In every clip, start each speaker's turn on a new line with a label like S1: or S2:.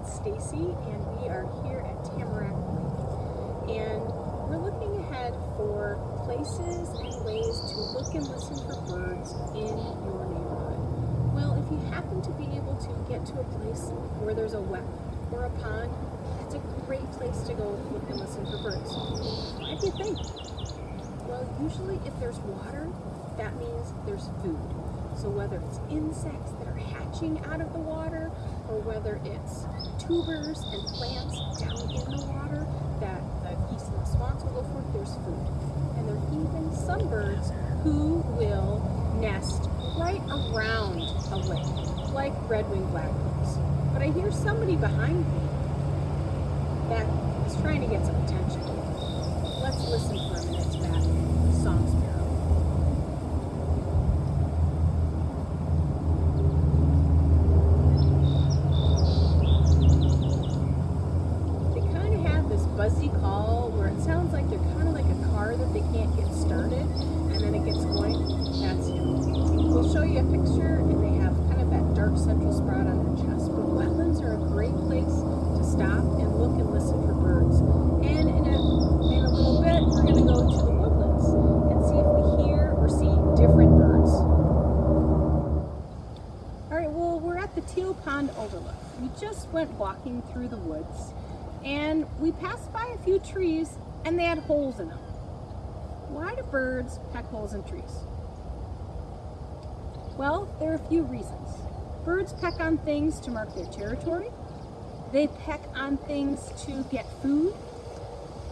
S1: it's Stacy, and we are here at Tamarack Lake. And we're looking ahead for places and ways to look and listen for birds in your neighborhood. Well, if you happen to be able to get to a place where there's a wetland or a pond, it's a great place to go look and listen for birds. Why do you think? Well, usually if there's water, that means there's food. So whether it's insects that are hatching out of the water, or whether it's tubers and plants down in the water that the geese and the swans will go for, there's food. And there are even some birds who will nest right around a lake, like red-winged blackbirds. But I hear somebody behind me that is trying to get some attention. Let's listen for a minute to that song sparrow. They kind of have call where it sounds like they're kind of like a car that they can't get started and then it gets going. That's him. We'll show you a picture and they have kind of that dark central spot on their chest. But wetlands are a great place to stop and look and listen for birds. And in a, in a little bit, we're going to go to the woodlands and see if we hear or see different birds. All right, well, we're at the Teal Pond Overlook. We just went walking through the woods and we passed by a few trees and they had holes in them. Why do birds peck holes in trees? Well, there are a few reasons. Birds peck on things to mark their territory. They peck on things to get food.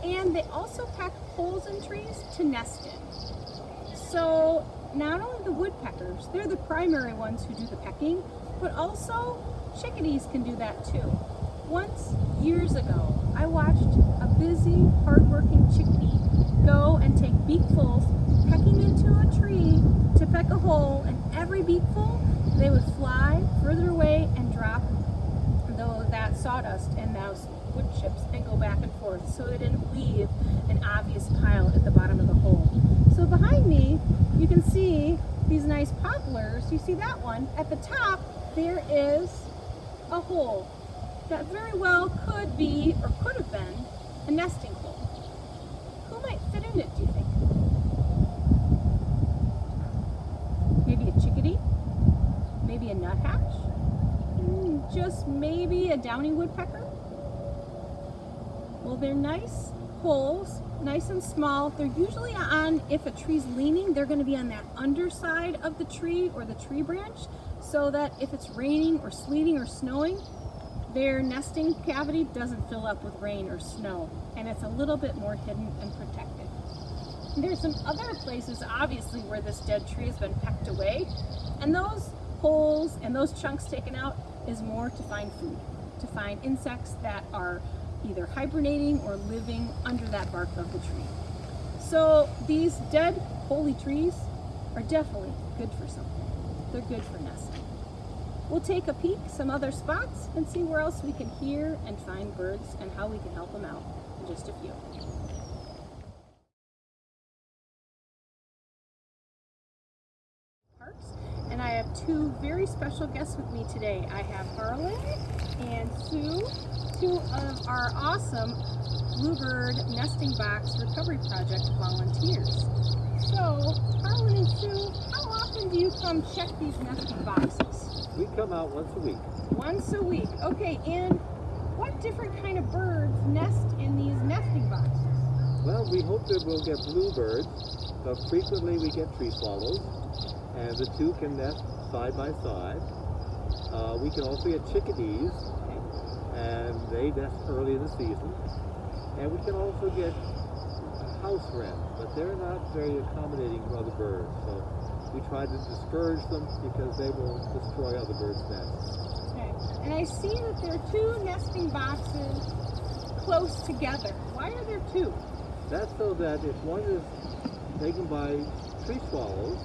S1: And they also peck holes in trees to nest in. So not only the woodpeckers, they're the primary ones who do the pecking, but also chickadees can do that too. Once, years ago, I watched a busy, hardworking chickadee go and take beakfuls, pecking into a tree to peck a hole, and every beakful, they would fly further away and drop though that sawdust and those wood chips and go back and forth so they didn't leave an obvious pile at the bottom of the hole. So behind me, you can see these nice poplars. You see that one? At the top, there is a hole that very well could be or could have been a nesting hole. Who might fit in it, do you think? Maybe a chickadee? Maybe a nuthatch? Mm, Just maybe a downy woodpecker? Well, they're nice holes, nice and small. They're usually on, if a tree's leaning, they're gonna be on that underside of the tree or the tree branch so that if it's raining or sleeting or snowing, their nesting cavity doesn't fill up with rain or snow and it's a little bit more hidden and protected. And there's some other places obviously where this dead tree has been pecked away and those holes and those chunks taken out is more to find food, to find insects that are either hibernating or living under that bark of the tree. So these dead holy trees are definitely good for something. They're good for nesting. We'll take a peek some other spots and see where else we can hear and find birds and how we can help them out in just a few. Parks, and I have two very special guests with me today. I have Harlan and Sue, two of our awesome Bluebird Nesting Box Recovery Project volunteers. So, Harlan and Sue, how often do you come check these nesting boxes?
S2: We come out once a week.
S1: Once a week. Okay, and what different kind of birds nest in these nesting boxes?
S2: Well, we hope that we'll get bluebirds, but frequently we get tree swallows, and the two can nest side by side. Uh, we can also get chickadees, and they nest early in the season. And we can also get house wrens, but they're not very accommodating for other birds. So we try to discourage them because they will destroy other birds' nests.
S1: Okay. And I see that there are two nesting boxes close together. Why are there two?
S2: That's so that if one is taken by tree swallows,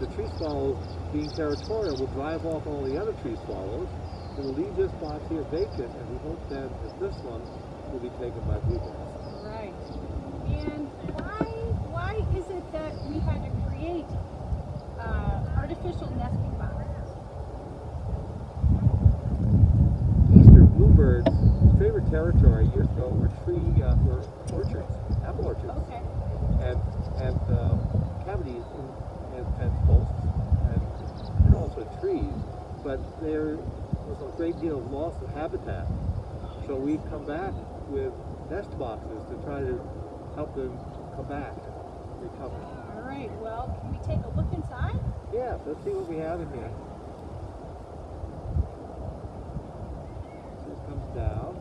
S2: the tree swallows, being territorial, will drive off all the other tree swallows. It will leave this box here vacant, and we hope then that this one will be taken by bluebirds.
S1: Right. And why why is it that we had to create official nesting box.
S2: Eastern bluebirds' favorite territory years ago were tree uh, were orchards, apple orchards,
S1: okay.
S2: and and uh, cavities and fence posts and, and also trees. But there was a great deal of loss of habitat, so we've come back with nest boxes to try to help them come back, recover.
S1: Well, can we take a look inside?
S2: Yeah, let's see what we have in here. This comes down.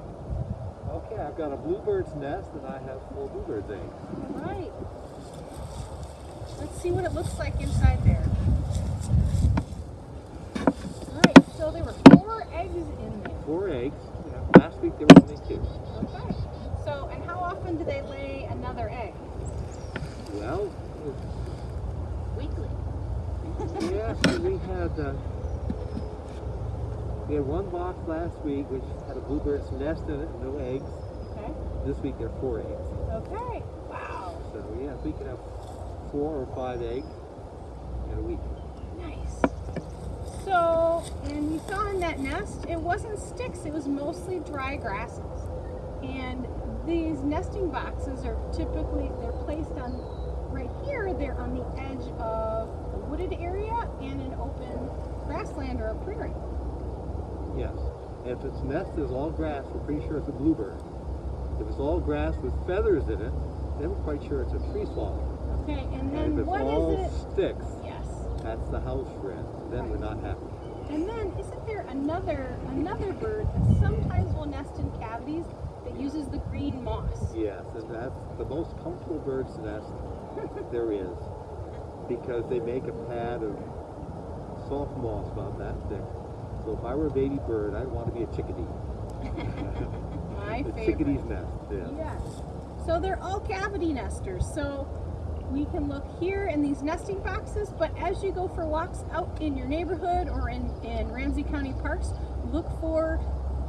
S2: Okay, I've got a bluebird's nest and I have four bluebirds eggs.
S1: All right. Let's see what it looks like inside there. All right, so there were four eggs in there.
S2: Four eggs. Yeah, last week there were only two.
S1: Okay. So, and how often do they lay another egg?
S2: Well. Yeah, so we had uh, we had one box last week which had a bluebird's nest in it, no eggs.
S1: Okay.
S2: This week there are four eggs.
S1: Okay. Wow.
S2: So yeah, we could have four or five eggs in a week.
S1: Nice. So, and you saw in that nest, it wasn't sticks, it was mostly dry grasses. And these nesting boxes are typically, they're placed on, right here, they're on the edge of wooded area and an open grassland or a prairie.
S2: Yes. If its nest is all grass, we're pretty sure it's a bluebird. If it's all grass with feathers in it, then we're quite sure it's a tree swallow.
S1: Okay, and then And
S2: if it's
S1: what
S2: all
S1: is it?
S2: sticks,
S1: Yes.
S2: that's the house wren. Then we're not happy.
S1: And then isn't there another another bird that sometimes will nest in cavities that uses the green moss?
S2: Yes, and that's the most comfortable bird's nest there is. Because they make a pad of soft moss about that thick. So if I were a baby bird, I'd want to be a chickadee.
S1: My
S2: the
S1: favorite.
S2: chickadee's nest, yeah.
S1: Yes. So they're all cavity nesters. So we can look here in these nesting boxes, but as you go for walks out in your neighborhood or in, in Ramsey County parks, look for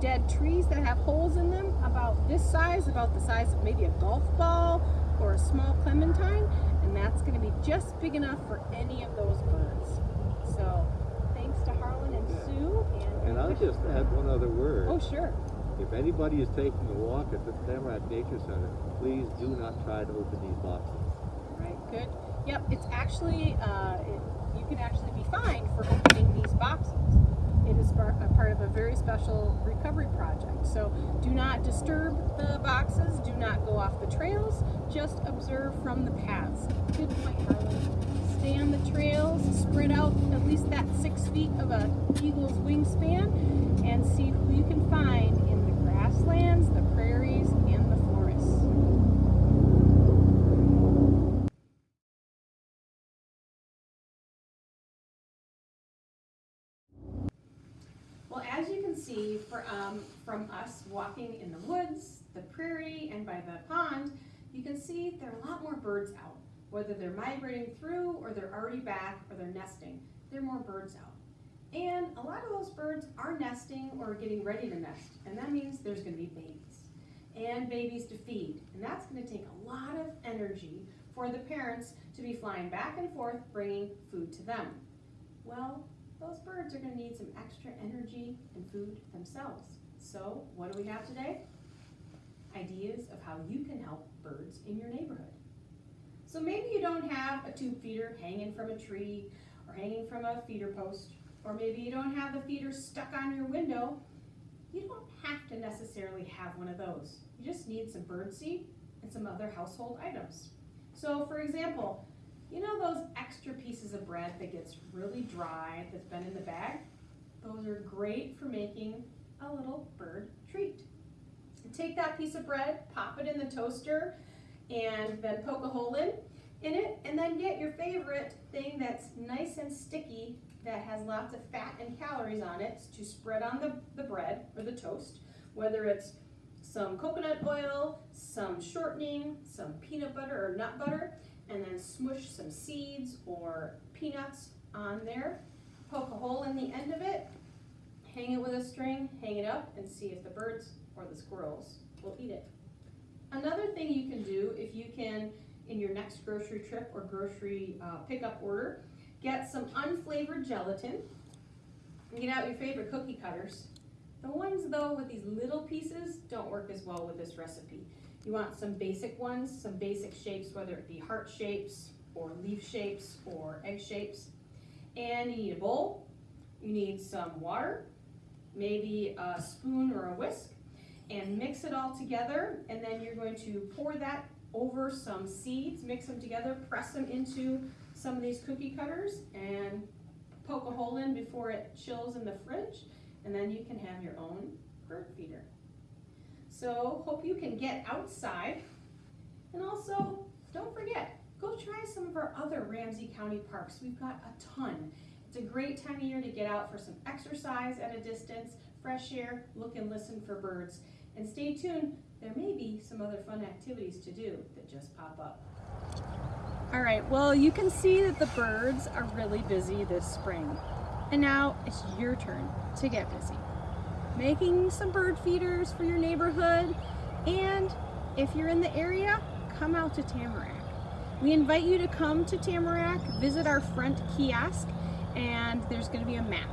S1: dead trees that have holes in them about this size, about the size of maybe a golf ball or a small clementine, and that's going to be just big enough for any of those birds. So thanks to Harlan and
S2: Yeah.
S1: Sue. And,
S2: And I'll just add one other word.
S1: Oh, sure.
S2: If anybody is taking a walk at the Tamarack Nature Center, please do not try to open these boxes.
S1: Right, good. Yep, it's actually, uh, it, you can actually be fined for opening these boxes. Is part of a very special recovery project. So do not disturb the boxes, do not go off the trails, just observe from the paths. Good point, Harlan. Stay on the trails, spread out at least that six feet of a eagle's wingspan, and see who you can find in the grasslands, the see for, um, from us walking in the woods, the prairie, and by the pond, you can see there are a lot more birds out. Whether they're migrating through, or they're already back, or they're nesting, there are more birds out. And a lot of those birds are nesting or getting ready to nest, and that means there's gonna be babies. And babies to feed, and that's gonna take a lot of energy for the parents to be flying back and forth, bringing food to them. Well, those birds are going to need some extra energy and food themselves. So, what do we have today? Ideas of how you can help birds in your neighborhood. So, maybe you don't have a tube feeder hanging from a tree or hanging from a feeder post, or maybe you don't have the feeder stuck on your window. You don't have to necessarily have one of those. You just need some bird seed and some other household items. So, for example, you know those extra pieces of bread that gets really dry that's been in the bag? Those are great for making a little bird treat. Take that piece of bread, pop it in the toaster, and then poke a hole in, in it, and then get your favorite thing that's nice and sticky that has lots of fat and calories on it to spread on the, the bread or the toast, whether it's some coconut oil, some shortening, some peanut butter or nut butter, and then smush some seeds or peanuts on there. Poke a hole in the end of it, hang it with a string, hang it up, and see if the birds or the squirrels will eat it. Another thing you can do if you can, in your next grocery trip or grocery uh, pickup order, get some unflavored gelatin. Get out your favorite cookie cutters. The ones though with these little pieces don't work as well with this recipe. You want some basic ones, some basic shapes, whether it be heart shapes or leaf shapes or egg shapes. And you need a bowl,
S3: you need some water, maybe a spoon or a whisk, and mix it all together. And then you're going to pour that over some seeds, mix them together, press them into some of these cookie cutters, and poke a hole in before it chills in the fridge. And then you can have your own bird feeder. So hope you can get outside. And also, don't forget, go try some of our other Ramsey County parks. We've got a ton. It's a great time of year to get out for some exercise at a distance, fresh air, look and listen for birds. And stay tuned, there may be some other fun activities to do that just pop up.
S1: All right, well, you can see that the birds are really busy this spring. And now it's your turn to get busy. Making some bird feeders for your neighborhood. And if you're in the area, come out to Tamarack. We invite you to come to Tamarack, visit our front kiosk, and there's gonna be a map.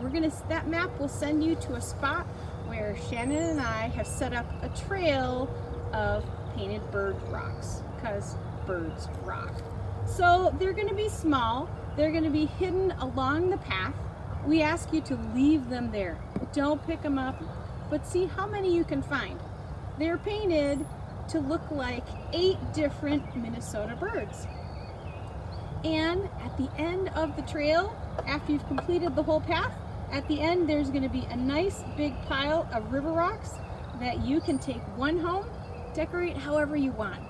S1: We're gonna, that map will send you to a spot where Shannon and I have set up a trail of painted bird rocks, because birds rock. So they're gonna be small, they're gonna be hidden along the path. We ask you to leave them there. Don't pick them up, but see how many you can find. They're painted to look like eight different Minnesota birds. And at the end of the trail, after you've completed the whole path, at the end there's gonna be a nice big pile of river rocks that you can take one home, decorate however you want.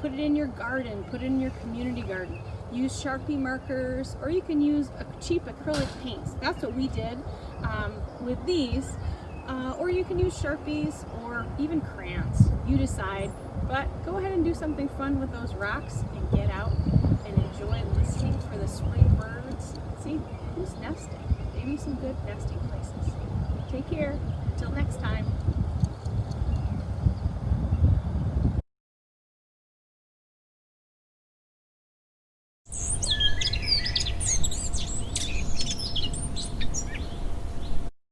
S1: Put it in your garden, put it in your community garden. Use Sharpie markers, or you can use a cheap acrylic paints. That's what we did um, with these. Uh, or you can use Sharpies or even crayons. You decide. But go ahead and do something fun with those rocks and get out and enjoy listening for the spring birds. See who's nesting. Maybe some good nesting places. Take care. Until next time.